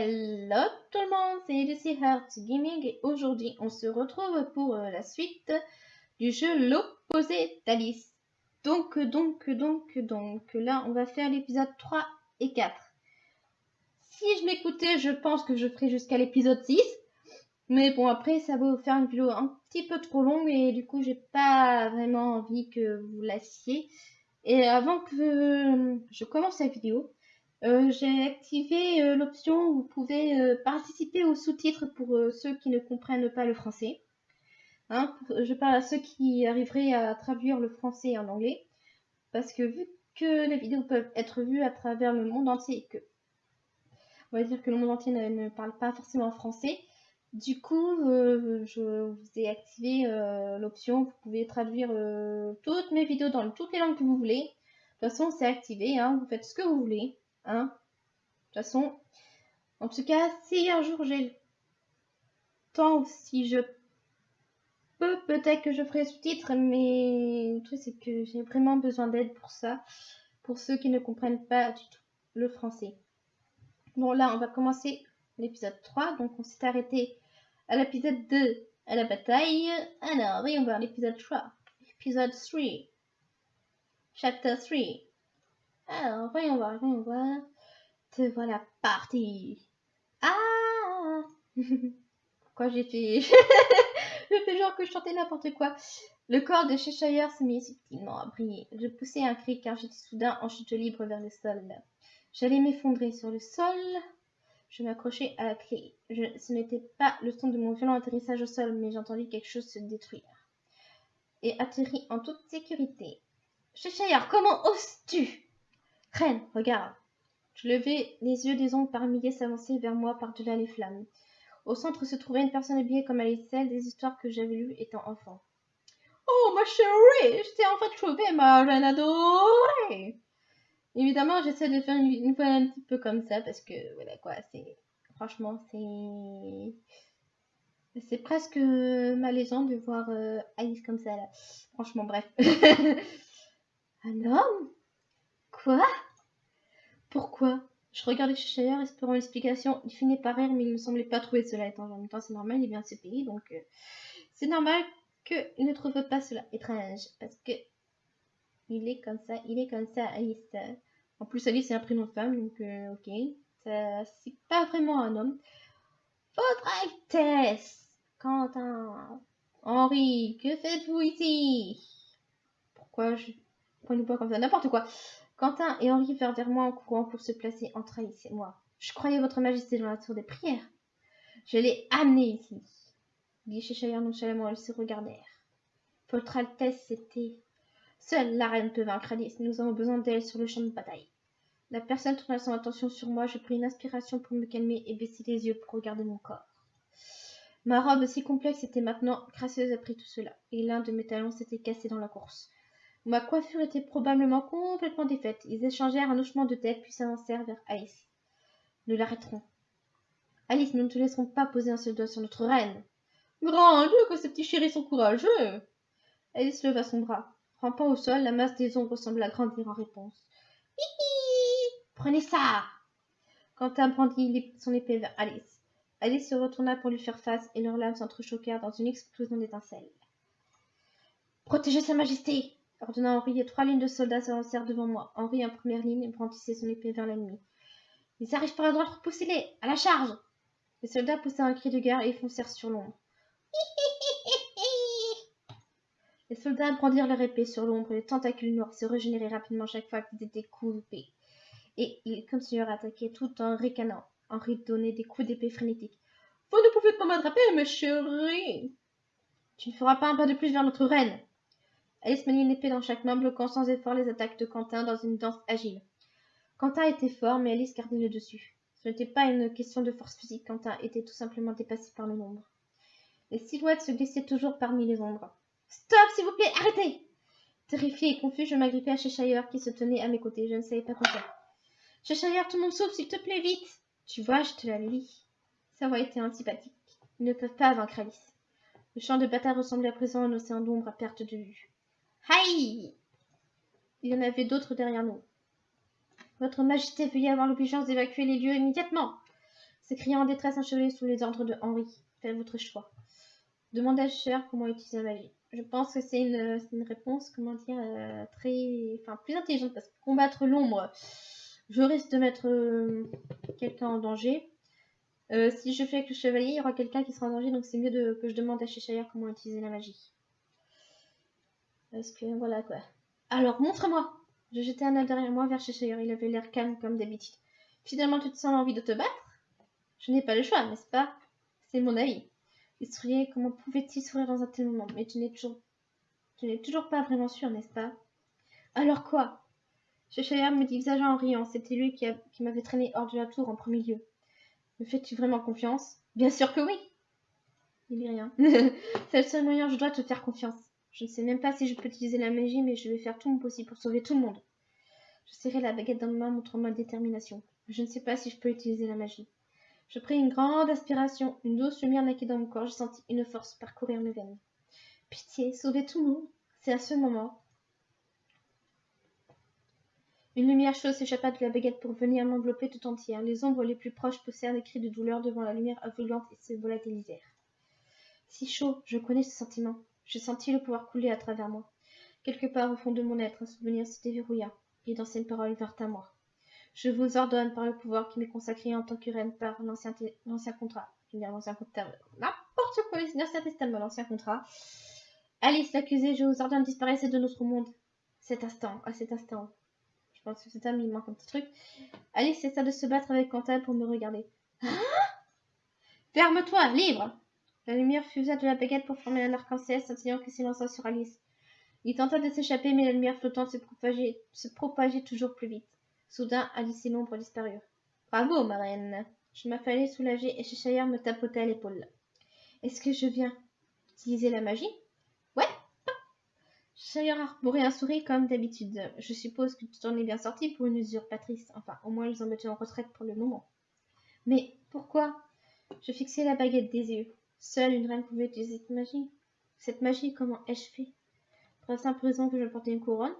Hello tout le monde, c'est Lucy Gaming et aujourd'hui on se retrouve pour euh, la suite du jeu L'opposé d'Alice. Donc, donc, donc, donc, là on va faire l'épisode 3 et 4. Si je m'écoutais, je pense que je ferai jusqu'à l'épisode 6. Mais bon, après ça va vous faire une vidéo un petit peu trop longue et du coup j'ai pas vraiment envie que vous lassiez. Et avant que je commence la vidéo, euh, j'ai activé euh, l'option où vous pouvez euh, participer aux sous-titres pour ceux qui ne comprennent pas le français. Hein, je parle à ceux qui arriveraient à traduire le français en anglais. Parce que vu que les vidéos peuvent être vues à travers le monde entier que on va dire que le monde entier ne, parle pas forcément français, du coup, je vous ai activé l'option, vous pouvez traduire toutes mes vidéos dans toutes les langues que vous voulez. De toute façon, c'est activé, hein, vous faites ce que vous voulez. Hein? De toute façon, en tout cas, si un jour j'ai le temps, si je peux, peut-être que je ferai sous-titres, mais le truc c'est que j'ai vraiment besoin d'aide pour ça, pour ceux qui ne comprennent pas du tout le français. Bon, là, on va commencer l'épisode 3, donc on s'est arrêté à l'épisode 2, à la bataille. Alors, voyons voir l'épisode 3. Épisode 3. Chapter 3. Alors, voyons voir, voyons voir. Te voilà parti. Ah Pourquoi j'ai fait... je fais genre que je chantais n'importe quoi. Le corps de Cheshire s'est mis subtilement à briller. Je poussai un cri car j'étais soudain en chute libre vers le sol. J'allais m'effondrer sur le sol. Je m'accrochai à la clé. ce n'était pas le son de mon violent atterrissage au sol, mais j'entendis quelque chose se détruire. Et atterris en toute sécurité. Cheshire, comment oses-tu? Reine, regarde. Je levai les yeux des ombres par milliers s'avancer vers moi par-delà les flammes. Au centre se trouvait une personne habillée comme Alice, celle des histoires que j'avais lues étant enfant. Oh, ma chérie, je t'ai enfin trouvé, ma reine adorée Évidemment, j'essaie de faire une, voix un petit peu comme ça, parce que, voilà, quoi, c'est... Franchement, c'est... C'est presque malaisant de voir euh, Alice comme ça, là. Franchement, bref. un homme Quoi? Pourquoi? Je regardais Cheshire, espérant une explication. Il finit par rire, mais il ne semblait pas trouver cela étant en même temps c'est normal, il vient de ce pays, donc euh, c'est normal qu'il ne trouve pas cela étrange, parce que il est comme ça, il est comme ça, Alice. En plus, Alice c'est un prénom de femme, donc euh, ok, c'est pas vraiment un homme. Votre Altesse, Quentin, Henri, que faites-vous ici? Pourquoi je... Prenez pas comme ça, n'importe quoi. Quentin et Henri vinrent vers moi en courant pour se placer entre Alice et moi. Je croyais votre majesté dans la tour des prières. Je l'ai amené ici. Dit Cheshire nonchalamment, ils se regardèrent. Votre Altesse, c'était... Seule la reine peut vaincre Alice. Nous avons besoin d'elle sur le champ de bataille. La personne tourna son attention sur moi. Je pris une inspiration pour me calmer et baisser les yeux pour regarder mon corps. Ma robe si complexe était maintenant gracieuse après tout cela, et l'un de mes talons s'était cassé dans la course. Ma coiffure était probablement complètement défaite. Ils échangèrent un hochement de tête, puis s'avancèrent vers Alice. Nous l'arrêterons. Alice, nous ne te laisserons pas poser un seul doigt sur notre reine. Grand Dieu, que ces petits chéris sont courageux Alice leva son bras. Rampant au sol, la masse des ombres sembla grandir en réponse. Hihi Prenez ça Quentin brandit son épée vers Alice. Alice se retourna pour lui faire face et leurs lames s'entrechoquèrent dans une explosion d'étincelles. Protégez Sa Majesté ordonna Henri, et trois lignes de soldats s'avancèrent devant moi. Henri en première ligne brandissait son épée vers l'ennemi. Ils arrivent par la droite, repoussez-les À la charge Les soldats poussèrent un cri de guerre et foncèrent sur l'ombre. Les soldats brandirent leur épée sur l'ombre et les tentacules noirs se régénéraient rapidement chaque fois qu'ils étaient coupés. Et ils continuèrent à attaquer tout en ricanant. Henri donnait des coups d'épée frénétiques. Vous ne pouvez pas m'attraper, mes chéris Tu ne feras pas un pas de plus vers notre reine Alice maniait l'épée dans chaque main, bloquant sans effort les attaques de Quentin dans une danse agile. Quentin était fort, mais Alice gardait le dessus. Ce n'était pas une question de force physique, Quentin était tout simplement dépassé par le nombre. Les silhouettes se glissaient toujours parmi les ombres. Stop, s'il vous plaît, arrêtez Terrifié et confus, je m'agrippais à Cheshire qui se tenait à mes côtés. Je ne savais pas quoi faire. Cheshire, tout le monde sauve, s'il te plaît, vite Tu vois, je te l'avais dit. Sa voix était antipathique. Ils ne peuvent pas vaincre Alice. Le champ de bataille ressemblait à présent à un océan d'ombre à perte de vue. Aïe Il y en avait d'autres derrière nous. Votre Majesté, veuillez avoir l'obligeance d'évacuer les lieux immédiatement. s'écria en détresse un chevalier sous les ordres de Henri. Faites votre choix. Demanda Cher comment utiliser la magie. Je pense que c'est une, réponse, comment dire, euh, très, enfin, plus intelligente parce que combattre l'ombre, je risque de mettre euh, quelqu'un en danger. Euh, si je fais avec le chevalier, il y aura quelqu'un qui sera en danger, donc c'est mieux que je demande à Cheshire comment utiliser la magie. Parce que voilà quoi. Alors, montre-moi Je jetai un œil derrière moi vers Cheshire. Il avait l'air calme comme d'habitude. Finalement, tu te sens l'envie de te battre? Je n'ai pas le choix, n'est-ce pas? C'est mon avis. Il souriait. Comment pouvait-il sourire dans un tel moment? Mais tu n'es toujours... Tu n'es toujours pas vraiment sûr, n'est-ce pas? Alors quoi? Cheshire me dit en riant. C'était lui qui, m'avait traîné hors de la tour en premier lieu. Me fais-tu vraiment confiance? Bien sûr que oui Il dit rien. C'est le seul moyen, je dois te faire confiance. Je ne sais même pas si je peux utiliser la magie, mais je vais faire tout mon possible pour sauver tout le monde. Je serrai la baguette dans ma main, montrant ma détermination. Je ne sais pas si je peux utiliser la magie. Je pris une grande aspiration, une douce lumière naquit dans mon corps, j'ai senti une force parcourir mes veines. Pitié, sauver tout le monde. C'est à ce moment. Une lumière chaude s'échappa de la baguette pour venir m'envelopper tout entière. Les ombres les plus proches poussèrent des cris de douleur devant la lumière aveuglante et se volatilisèrent. Si chaud, je connais ce sentiment. Je sentis le pouvoir couler à travers moi. Quelque part au fond de mon être, un souvenir se déverrouilla, et d'anciennes paroles vinrent à moi. Je vous ordonne par le pouvoir qui m'est consacré en tant que reine par l'ancien contrat. L'ancien contrat. N'importe quoi, l'ancien testament, l'ancien contrat. Alice l'accusée, je vous ordonne de disparaître de notre monde. Cet instant, à cet instant. Je pense que c'est un il manque un petit truc. Alice cessa de se battre avec Quentin pour me regarder. Hein? Ferme-toi, livre La lumière fusa de la baguette pour former un arc-en-ciel scintillant qui s'élança sur Alice. Il tenta de s'échapper, mais la lumière flottante se propageait, toujours plus vite. Soudain, Alice et l'ombre disparurent. Bravo, ma reine. Je m'affalais soulagée et Cheshire me tapotait à l'épaule. Est-ce que je viens utiliser la magie? Ouais. Cheshire arborait un sourire comme d'habitude. Je suppose que tu t'en es bien sortie pour une usurpatrice. Enfin, au moins, ils ont mettent en retraite pour le moment. Mais pourquoi? Je fixai la baguette des yeux. Seule une reine pouvait utiliser cette magie. Cette magie, comment ai-je fait? Pour la simple raison que je portais une couronne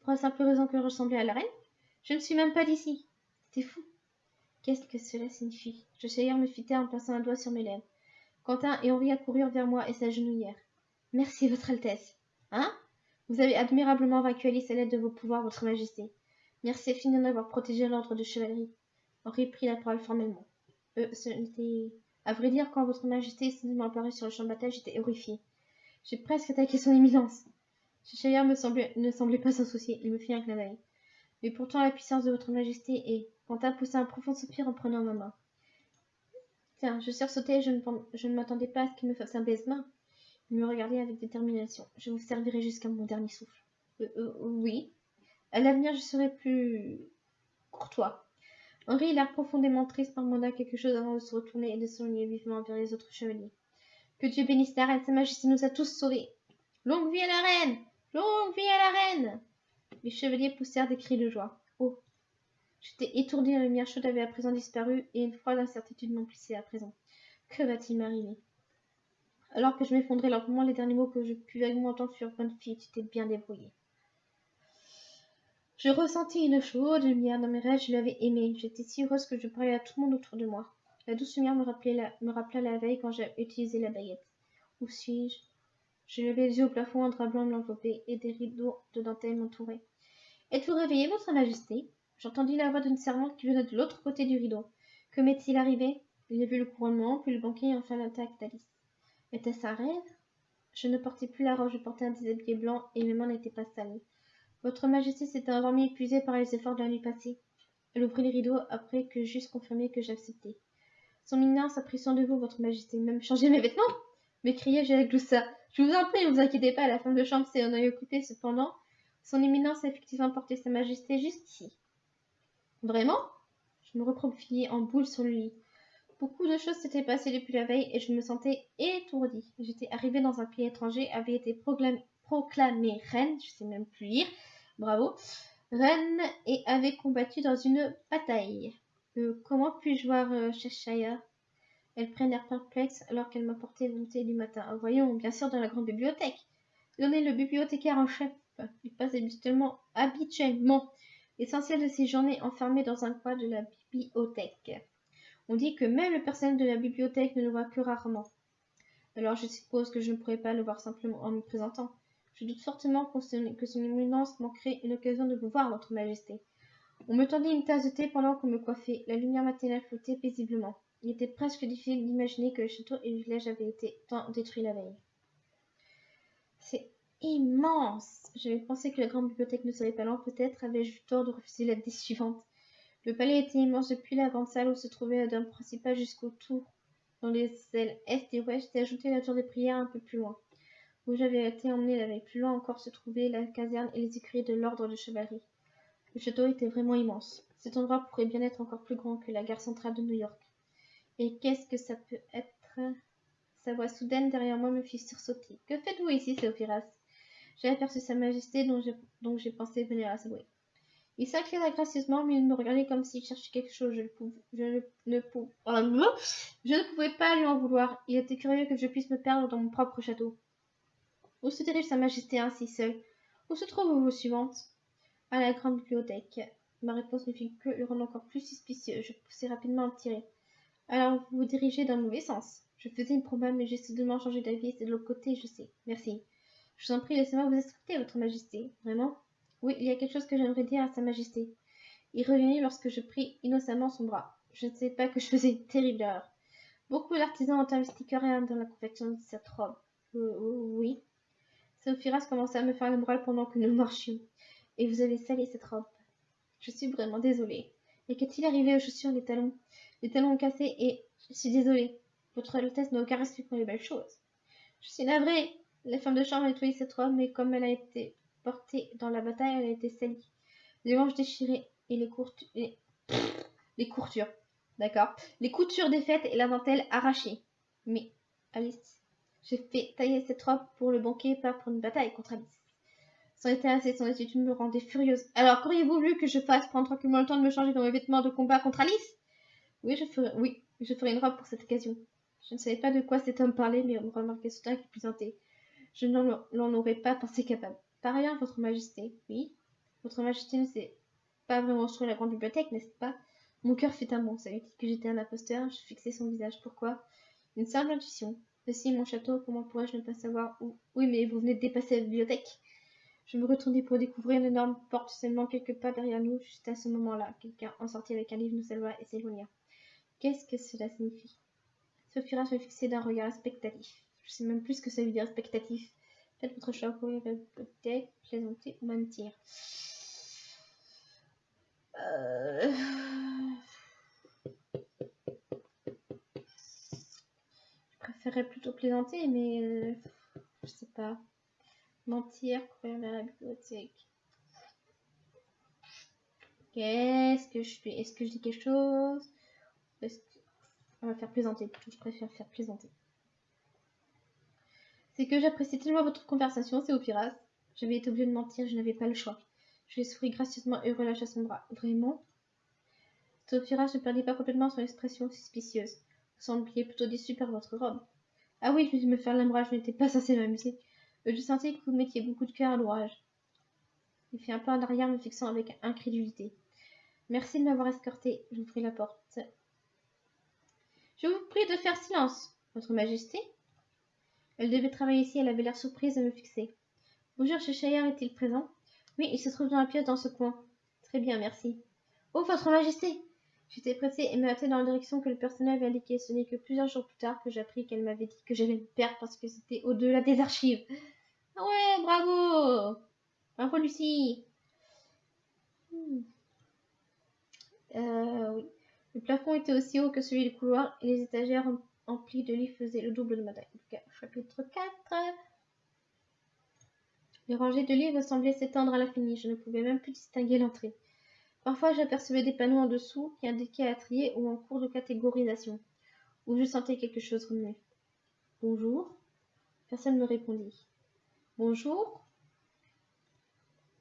Pour la simple raison que je ressemblais à la reine je ne suis même pas d'ici. C'est fou. Qu'est-ce que cela signifie? Joshua me fit taire en plaçant un doigt sur mes lèvres. Quentin et Henri accoururent vers moi et s'agenouillèrent. Merci, Votre Altesse. Hein? Vous avez admirablement vaincu à l'aide de vos pouvoirs, Votre Majesté. Merci infiniment d'avoir protégé l'ordre de chevalerie. Henri prit la parole formellement. Euh, ce n'était... À vrai dire, quand Votre Majesté est apparue sur le champ de bataille, j'étais horrifiée. J'ai presque attaqué son éminence. Cheshire me ne semblait pas s'en soucier. Il me fit un clin d'œil. Mais pourtant la puissance de votre majesté est. Quentin poussa un profond soupir en prenant ma main. Tiens, je sursautai et je ne, je ne m'attendais pas à ce qu'il me fasse un baise-main. Il me regardait avec détermination. Je vous servirai jusqu'à mon dernier souffle. Euh, euh, oui. À l'avenir, je serai plus courtois. Henri l'air profondément triste demanda quelque chose avant de se retourner et de s'enligner vivement vers les autres chevaliers. Que Dieu bénisse la reine, sa majesté nous a tous sauvés. Longue vie à la reine Longue vie à la reine les chevaliers poussèrent des cris de joie. Oh J'étais étourdie, la lumière chaude avait à présent disparu, et une froide incertitude m'emplissait à présent. Que va-t-il m'arriver? Alors que je m'effondrais lentement, les derniers mots que je pus vaguement entendre furent Bonne fille, tu t'es bien débrouillée. Je ressentis une chaude lumière dans mes rêves, je l'avais aimée. J'étais si heureuse que je parlais à tout le monde autour de moi. La douce lumière me, rappelait rappela la veille quand j'ai utilisé la baguette. Où suis-je? Je levai les yeux au plafond, un drap blanc m'enveloppait et des rideaux de dentelle m'entouraient. Êtes-vous réveillé, votre majesté? J'entendis la voix d'une servante qui venait de l'autre côté du rideau. Que m'est-il arrivé? Il a vu le couronnement, puis le banquet et enfin l'attaque d'Alice. Était-ce un rêve? Je ne portais plus la robe, je portais un déshabillé blanc et mes mains n'étaient pas sales. Votre majesté s'était endormie épuisée par les efforts de la nuit passée. Elle ouvrit les rideaux après que j'eusse confirmé que j'acceptais. Son éminence a pris soin de vous, votre majesté, même changé mes vêtements m'écriai-je avec douceur. Je vous en prie, ne vous inquiétez pas, la femme de chambre s'est en œil occupée cependant son éminence a effectivement porté sa majesté jusqu'ici. Vraiment? Je me recroquevillai en boule sur le lit. Beaucoup de choses s'étaient passées depuis la veille et je me sentais étourdie. J'étais arrivée dans un pays étranger, avait été proclamée, reine, je sais même plus lire, bravo, reine et avait combattu dans une bataille. Euh, comment puis-je voir euh, Cheshire? Elle prit un air perplexe alors qu'elle m'apportait le thé du matin. Voyons, bien sûr, dans la grande bibliothèque. Est le bibliothécaire en chef. Il passe habituellement, habituellement l'essentiel de ses journées enfermé dans un coin de la bibliothèque. On dit que même le personnel de la bibliothèque ne le voit que rarement. Alors je suppose que je ne pourrais pas le voir simplement en me présentant. Je doute fortement que son éminence manquerait une occasion de vous voir, votre majesté. On me tendit une tasse de thé pendant qu'on me coiffait. La lumière matinale flottait paisiblement. Il était presque difficile d'imaginer que le château et le village avaient été tant détruits la veille. C'est immense J'avais pensé que la grande bibliothèque ne serait pas loin. Peut-être avais-je eu tort de refuser la décision suivante. Le palais était immense depuis la grande salle où se trouvait la dame principale jusqu'au tour. Dans les ailes est et ouest était ajoutée la tour des prières un peu plus loin. Où j'avais été emmené la veille. Plus loin encore se trouvait la caserne et les écuries de l'ordre de chevalerie. Le château était vraiment immense. Cet endroit pourrait bien être encore plus grand que la gare centrale de New York. Et qu'est-ce que ça peut être? Sa voix soudaine derrière moi me fit sursauter. Que faites-vous ici, Théophiras J'ai aperçu Sa Majesté, dont j'ai pensé venir à bruit. Il s'inclina gracieusement, mais il me regardait comme s'il cherchait quelque chose. Je, ne, ne je ne pouvais pas lui en vouloir. Il était curieux que je puisse me perdre dans mon propre château. Où se dirige Sa Majesté ainsi seule Où se trouve vos suivante À la grande bibliothèque. Ma réponse ne fit que le rendre encore plus suspicieux. Je poussai rapidement à me tirer. Alors vous vous dirigez dans le mauvais sens. Je faisais une promesse, mais j'ai soudainement changé d'avis. C'est de l'autre côté, je sais. Merci. Je vous en prie, laissez-moi vous instructer, Votre Majesté. Vraiment? Oui, il y a quelque chose que j'aimerais dire à Sa Majesté. Il revenait lorsque je pris innocemment son bras. Je ne sais pas que je faisais une terrible erreur. Beaucoup d'artisans ont investi rien dans la confection de cette robe. Euh, oui. Sophiras commença à me faire le moral pendant que nous marchions. Et vous avez sali cette robe. Je suis vraiment désolée. Et qu'est-il arrivé aux chaussures des talons? Les talons ont cassé et je suis désolée. Votre Altesse n'a aucun respect pour les belles choses. Je suis navrée. La femme de chambre a nettoyé cette robe, mais comme elle a été portée dans la bataille, elle a été salie. Les manches déchirées et les, courtures, les, courtures, d'accord Les coutures défaites et la dentelle arrachée. Mais, Alice, j'ai fait tailler cette robe pour le banquet, pas pour une bataille contre Alice. Sans était assez, son attitude me rendait furieuse. Alors, qu'auriez-vous voulu que je fasse prendre tranquillement le temps de me changer dans mes vêtements de combat contre Alice Oui, je ferai, une robe pour cette occasion. Je ne savais pas de quoi cet homme parlait, mais remarquait soudain qu'il plaisantait. Je n'en aurais pas pensé capable. Par ailleurs, votre majesté, oui, votre majesté ne sait pas vraiment sur la grande bibliothèque, n'est-ce pas? Mon cœur fit un bond. Savait-il que j'étais un imposteur Je fixai son visage. Pourquoi? Une simple intuition. Ceci mon château, comment pourrais-je ne pas savoir où? Oui, mais vous venez de dépasser la bibliothèque. Je me retournai pour découvrir une énorme porte seulement quelques pas derrière nous. Juste à ce moment-là, quelqu'un en sortit avec un livre, nous salua et s'éloigna. Qu'est-ce que cela signifie? Sophia me fixait d'un regard expectatif. Je sais même plus que ça veut dire expectatif. Faites votre choix, peut-être plaisanter ou mentir. Euh... préférerais plutôt plaisanter, mais euh, je sais pas. Mentir, courir vers la bibliothèque. Qu'est-ce que je fais? Est-ce que je dis quelque chose? On va faire plaisanter, je préfère faire plaisanter. C'est que j'apprécie tellement votre conversation, c'est Opiras. J'avais été obligée de mentir, je n'avais pas le choix. Je lui souris gracieusement et relâcha son bras. Vraiment? Théophiras ne perdit pas complètement son expression suspicieuse. Sembliez plutôt déçu par votre robe. Ah oui, je me faire l'ombrage, je n'étais pas censée m'amuser. Je sentais que vous mettiez beaucoup de cœur à l'ouvrage. Il fit un pas en arrière, me fixant avec incrédulité. Merci de m'avoir escorté. J'ouvris la porte. Je vous prie de faire silence, Votre Majesté, elle devait travailler ici, elle avait l'air surprise de me fixer. Bonjour, Cheshire est-il présent? Oui, il se trouve dans la pièce dans ce coin. Très bien, merci. Oh, votre majesté J'étais pressée et me hâtais dans la direction que le personnel avait indiquée. Ce n'est que plusieurs jours plus tard que j'appris qu'elle m'avait dit que j'allais me perdre parce que c'était au-delà des archives. Ah ouais, bravo Bravo, Lucie hmm. euh, oui. Le plafond était aussi haut que celui du couloir et les étagères empli de livres faisait le double de ma taille. Chapitre 4 Les rangées de livres semblaient s'étendre à l'infini. Je ne pouvais même plus distinguer l'entrée. Parfois, j'apercevais des panneaux en dessous qui indiquaient à trier ou en cours de catégorisation, où je sentais quelque chose remuer. Bonjour? Personne ne me répondit. Bonjour.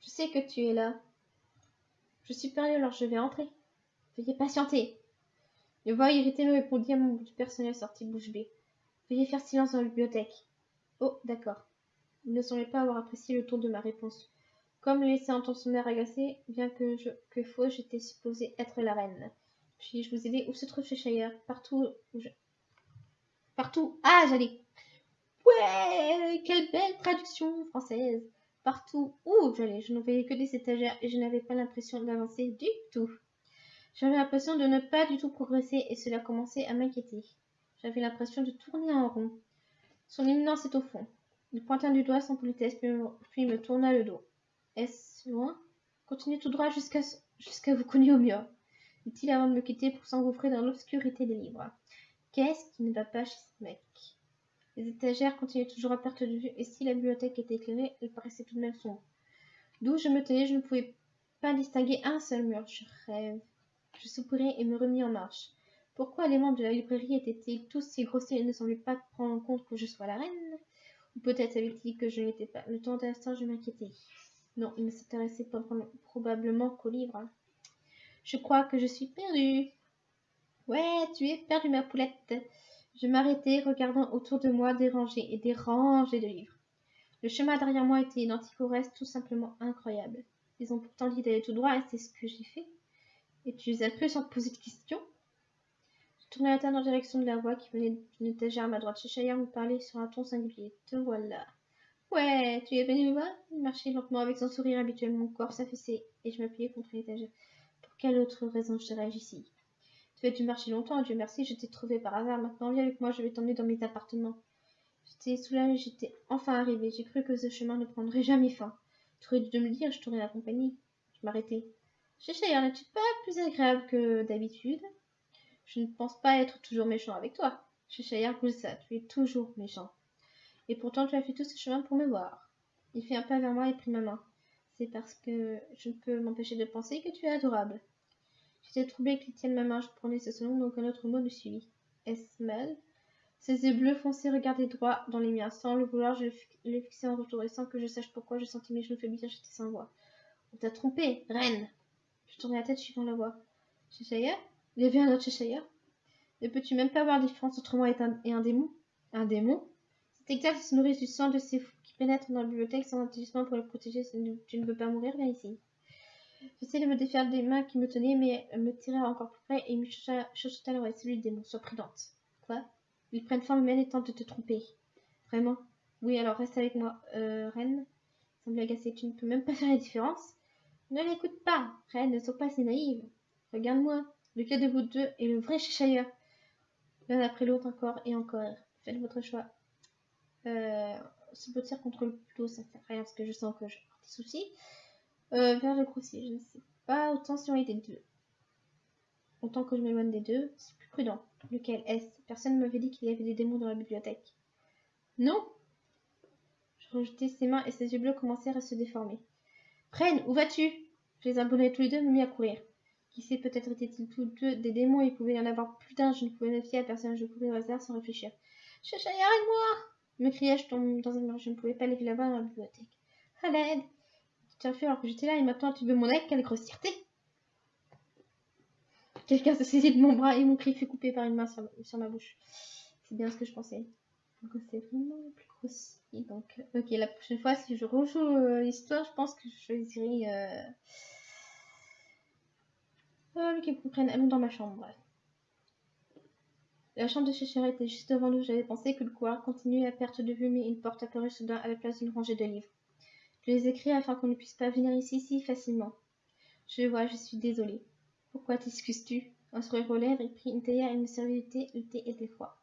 Je sais que tu es là. Je suis perdu alors je vais entrer. Veuillez patienter. Le voix irrité me répondit à mon bout du personnel sorti bouche bée. Veuillez faire silence dans la bibliothèque. Oh, d'accord. Il ne semblait pas avoir apprécié le ton de ma réponse. Comme le laissait entendre son air agacé, bien que, je, que faux, j'étais supposée être la reine. Puis-je vous aider Où se trouve Cheshire Partout où je... Partout Ah, j'allais Ouais Quelle belle traduction française Partout où j'allais, je ne voyais que des étagères et je n'avais pas l'impression d'avancer du tout. J'avais l'impression de ne pas du tout progresser et cela commençait à m'inquiéter. J'avais l'impression de tourner en rond. Son éminence est au fond. Il pointa du doigt sans politesse, puis me tourna le dos. Est-ce loin Continuez tout droit jusqu'à jusqu'à vous cogner au mur, dit-il avant de me quitter pour s'engouffrer dans l'obscurité des livres. Qu'est-ce qui ne va pas chez ce mec? Les étagères continuaient toujours à perte de vue, et si la bibliothèque était éclairée, elle paraissait tout de même sombre. D'où je me tenais, je ne pouvais pas distinguer un seul mur. Je rêve. Je soupirai et me remis en marche. Pourquoi les membres de la librairie étaient-ils tous si grossiers et ne semblaient pas prendre en compte que je sois la reine? Ou peut-être savaient-ils que je n'étais pas Le temps d'instant, je m'inquiétais. Non, ils ne s'intéressaient probablement qu'aux livres. Je crois que je suis perdue. Ouais, tu es perdue, ma poulette. Je m'arrêtai, regardant autour de moi des rangées et des rangées de livres. Le chemin derrière moi était identique au reste, tout simplement incroyable. Ils ont pourtant dit d'aller tout droit et c'est ce que j'ai fait. Et tu les as cru sans te poser de questions Je tournai la tête en direction de la voix qui venait d'une étagère à ma droite. Cheshire me parlait sur un ton singulier. Te voilà. Ouais, tu es venu me voir? Il marchait lentement avec son sourire habituel. Mon corps s'affaissait et je m'appuyais contre l'étagère. Pour quelle autre raison je serais ici? Tu as dû marcher longtemps, Dieu merci, je t'ai trouvé par hasard. Maintenant, viens avec moi, je vais t'emmener dans mes appartements. J'étais soulagée, j'étais enfin arrivée. J'ai cru que ce chemin ne prendrait jamais fin. Tu aurais dû me le dire, je t'aurais accompagné. Je m'arrêtais. Cheshire, n'es-tu pas plus agréable que d'habitude? Je ne pense pas être toujours méchant avec toi. Cheshire ça, tu es toujours méchant. Et pourtant tu as fait tout ce chemin pour me voir. Il fit un pas vers moi et prit ma main. C'est parce que je ne peux m'empêcher de penser que tu es adorable. J'étais troublée qu'il tienne ma main, je prenais ce selon, donc un autre mot le suivit. Est-ce mal Ses yeux bleus foncés regardaient droit dans les miens. Sans le vouloir, je les fixais en retour, et sans que je sache pourquoi, je sentis mes genoux faiblir, j'étais sans voix. On t'a trompé, reine Je tournai la tête suivant la voix. Cheshire? Il y avait un autre Cheshire? Ne peux-tu même pas voir la différence entre moi et un démon? Un démon? Exact se nourrit du sang de ces fous qui pénètrent dans la bibliothèque sans intelligence pour le protéger. Tu ne veux pas mourir, viens ici. J'essaie de me défaire des mains qui me tenaient, mais me tirait encore plus près et me chuchota à l'oreille. Celui du démon, sois prudente. Quoi? Ils prennent forme humaine et tentent de te tromper. Vraiment? Oui, alors reste avec moi. Euh, Reine semble agacée. Tu ne peux même pas faire la différence Ne l'écoute pas. Reine, ne sois pas si naïve. Regarde-moi. Lequel de vous deux est le vrai Cheshire L'un après l'autre encore et encore. Faites votre choix euh, se peut contre le plutôt ça fait rien parce que je sens que j'ai des soucis. Euh, vers le grossier, je ne sais pas. Autant si on était deux. Autant que je m'éloigne des deux, c'est plus prudent. Lequel est-ce? Personne ne m'avait dit qu'il y avait des démons dans la bibliothèque. Non Je rejetai ses mains et ses yeux bleus commencèrent à se déformer. Prenne, où vas-tu? Je les abonnais tous les deux me mis à courir. Qui sait, peut-être étaient-ils tous deux des démons il pouvait y en avoir plus d'un. Je ne pouvais me fier à personne. Je courais au hasard sans réfléchir. Chacha, arrête-moi me criai-je dans un mur. Je ne pouvais pas lever la voix dans la bibliothèque. À l'aide Tu as fait alors que j'étais là et maintenant tu veux mon aide Quelle grossièreté? Quelqu'un se saisit de mon bras et mon cri fut coupé par une main sur, ma bouche. C'est bien ce que je pensais. C'est vraiment plus grossier. Donc, ok, la prochaine fois, si je rejoue euh, l'histoire, je pense que je choisirai. Euh... Euh, qu'ils comprennent. Allons dans ma chambre. La chambre de Cheshire était juste devant nous. J'avais pensé que le couloir continuait à perte de vue, mais une porte apparut soudain à la place d'une rangée de livres. Je les ai afin qu'on ne puisse pas venir ici si facilement. Je vois, je suis désolée. Pourquoi t'excuses-tu? Un sourire aux lèvres, il prit une théière et me servit du thé. Le thé était froid.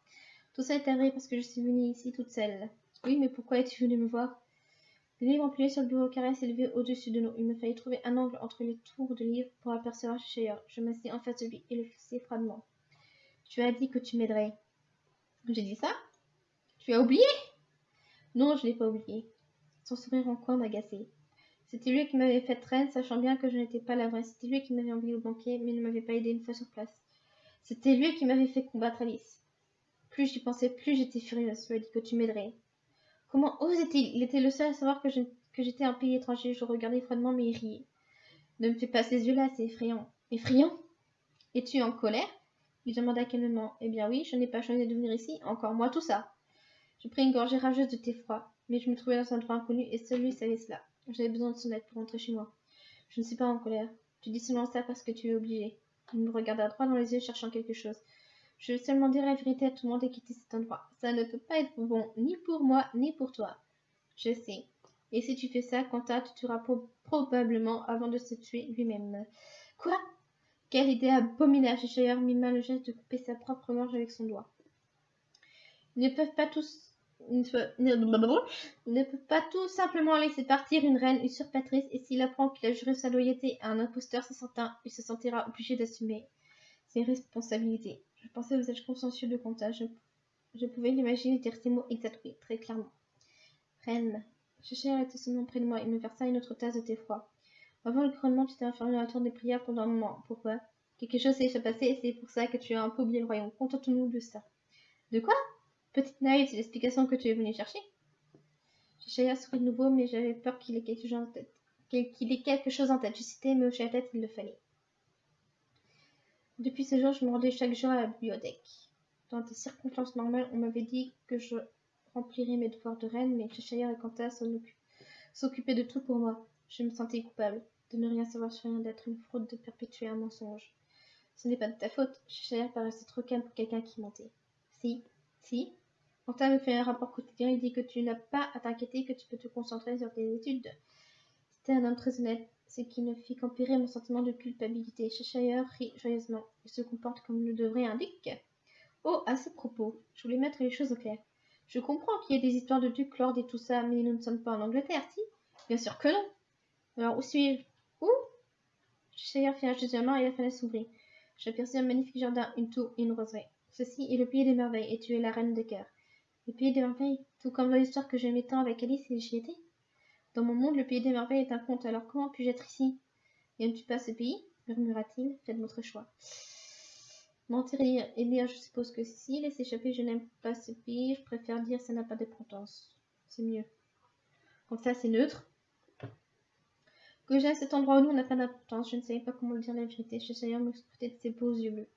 Tout ça est arrivé parce que je suis venue ici toute seule. Oui, mais pourquoi es-tu venue me voir? Le livre empilé sur le bureau carré s'élevait au-dessus de nous. Il me fallait trouver un angle entre les tours de livres pour apercevoir Cheshire. Je m'assis en face de lui et le fixai froidement. Tu as dit que tu m'aiderais. J'ai dit ça? Tu as oublié? Non, je l'ai pas oublié. Son sourire en coin m'agaçait. C'était lui qui m'avait fait traîne, sachant bien que je n'étais pas la vraie. C'était lui qui m'avait envoyé au banquet, mais ne m'avait pas aidé une fois sur place. C'était lui qui m'avait fait combattre Alice. Plus j'y pensais, plus j'étais furieuse. Tu as dit que tu m'aiderais. Comment osait-il? Il était le seul à savoir que, que j'étais un pays étranger. Je regardais froidement, mais il riait. Ne me fais pas ces yeux-là, c'est effrayant. Effrayant? Es-tu en colère? Il demanda calmement. Eh bien oui, je n'ai pas choisi de venir ici, encore moi tout ça. Je pris une gorgée rageuse de thé froid, mais je me trouvais dans un endroit inconnu et celui savait cela. J'avais besoin de son aide pour rentrer chez moi. Je ne suis pas en colère. Tu dis seulement ça parce que tu es obligé. Il me regarda droit dans les yeux, cherchant quelque chose. Je veux seulement dire la vérité à tout le monde et quitter cet endroit. Ça ne peut pas être bon, ni pour moi, ni pour toi. Je sais. Et si tu fais ça, Quentin te tuera probablement avant de se tuer lui-même. Quoi? Quelle idée abominable Cheshire mit mal le geste de couper sa propre manche avec son doigt. Ils ne peuvent pas tous ne peut, pas tout simplement laisser partir une reine usurpatrice et s'il apprend qu'il a juré sa loyauté à un imposteur, il se sentira obligé d'assumer ses responsabilités. Je pensais au visage consciencieux de comptage. Je, pouvais l'imaginer dire ces mots exacts, très clairement. Reine, Cheshire était seulement près de moi. Il me versa une autre tasse de thé froid. Avant le couronnement, tu t'es enfermé dans la tour des prières pendant un moment. Pourquoi? Quelque chose s'est passé et c'est pour ça que tu as un peu oublié le royaume. Contente-nous de ça. De quoi? Petite naïve, c'est l'explication que tu es venue chercher? Cheshire sourit de nouveau, mais j'avais peur qu'il ait quelque chose en tête. Qu'il ait quelque chose en tête. Je citais, mais hochai la tête, il le fallait. Depuis ce jour, je me rendais chaque jour à la bibliothèque. Dans des circonstances normales, on m'avait dit que je remplirais mes devoirs de reine, mais Cheshire et Quentin s'occupaient de tout pour moi. Je me sentais coupable de ne rien savoir sur rien, d'être une fraude, de perpétuer un mensonge. Ce n'est pas de ta faute. Cheshire paraissait trop calme pour quelqu'un qui mentait. Si, si. Quentin me fait un rapport quotidien. Il dit que tu n'as pas à t'inquiéter, que tu peux te concentrer sur tes études. C'était un homme très honnête, ce qui ne fit qu'empirer mon sentiment de culpabilité. Cheshire rit joyeusement. Il se comporte comme le devrait un duc. Oh, à ce propos, je voulais mettre les choses au clair. Je comprends qu'il y ait des histoires de duc, lord et tout ça, mais nous ne sommes pas en Angleterre, si? Bien sûr que non. Alors, où suis-je? Où? Cheshire fit un de main et la fenêtre s'ouvrit. J'aperçus un magnifique jardin, une tour et une roseraie. Ceci est le pays des merveilles, et tu es la reine des cœurs. Le pays des merveilles, tout comme l'histoire que j'aimais tant avec Alice et j'y étais. Dans mon monde, le pays des merveilles est un conte, alors comment puis-je être ici? N'aimes-tu pas ce pays? murmura-t-il. Faites votre choix. Mentir et dire je suppose que si, laisse échapper je n'aime pas ce pays, je préfère dire ça n'a pas d'importance. C'est mieux. Comme ça, c'est neutre. Que j'aime cet endroit où nous, on n'a pas d'importance. Je ne savais pas comment dire la vérité. De me scruter de ses beaux yeux bleus.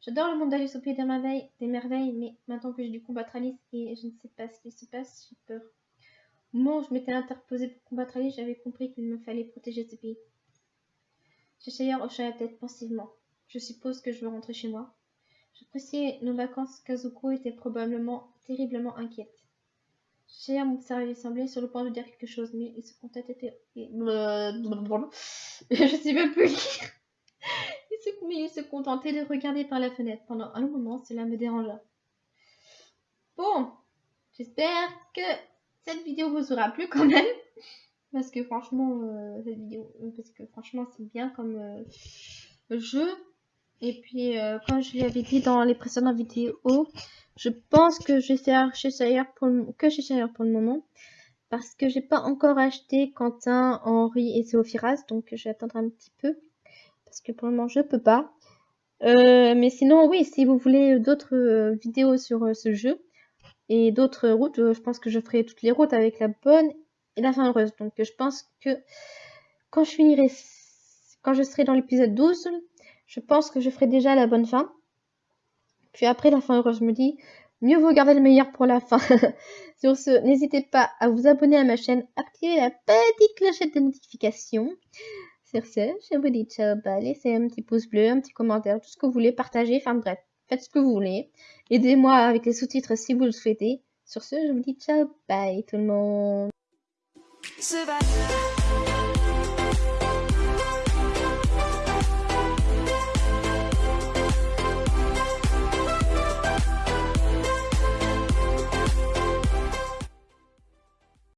J'adore le monde d'Alice au pays des merveilles, des merveilles, mais maintenant que j'ai dû combattre Alice et je ne sais pas ce qui se passe, j'ai peur. Au moment où je m'étais interposée pour combattre Alice, j'avais compris qu'il me fallait protéger ce pays. Cheshire hocha la tête pensivement. Je suppose que je veux rentrer chez moi. J'appréciais nos vacances. Kazuko était probablement terriblement inquiète. Cheshire m'observait, semblait sur le point de dire quelque chose, mais il se contentait. Je sais même plus lire il se contentait de regarder par la fenêtre. Pendant un moment, cela me dérangea. Bon, j'espère que cette vidéo vous aura plu quand même. Parce que franchement, euh, cette vidéo, parce que franchement, c'est bien comme euh, jeu. Et puis, euh, comme je l'avais dit dans les précédentes vidéos, je pense que je vais faire chez pour que chez pour le moment. Parce que j'ai pas encore acheté Quentin, Henri et Zéophiras. Donc, je vais attendre un petit peu parce que pour le moment je peux pas. Euh, mais sinon oui, si vous voulez d'autres euh, vidéos sur ce jeu et d'autres routes, je pense que je ferai toutes les routes avec la bonne et la fin heureuse. Donc je pense que quand je finirai, quand je serai dans l'épisode 12, je pense que je ferai déjà la bonne fin. Puis après la fin heureuse, je me dis, mieux vaut garder le meilleur pour la fin. Sur ce, n'hésitez pas à vous abonner à ma chaîne, activer la petite clochette de notification. Sur ce, je vous dis ciao, bah, laissez un petit pouce bleu, un petit commentaire, tout ce que vous voulez, partager, enfin bref, faites ce que vous voulez. Aidez-moi avec les sous-titres si vous le souhaitez. Sur ce, je vous dis ciao, bye tout le monde.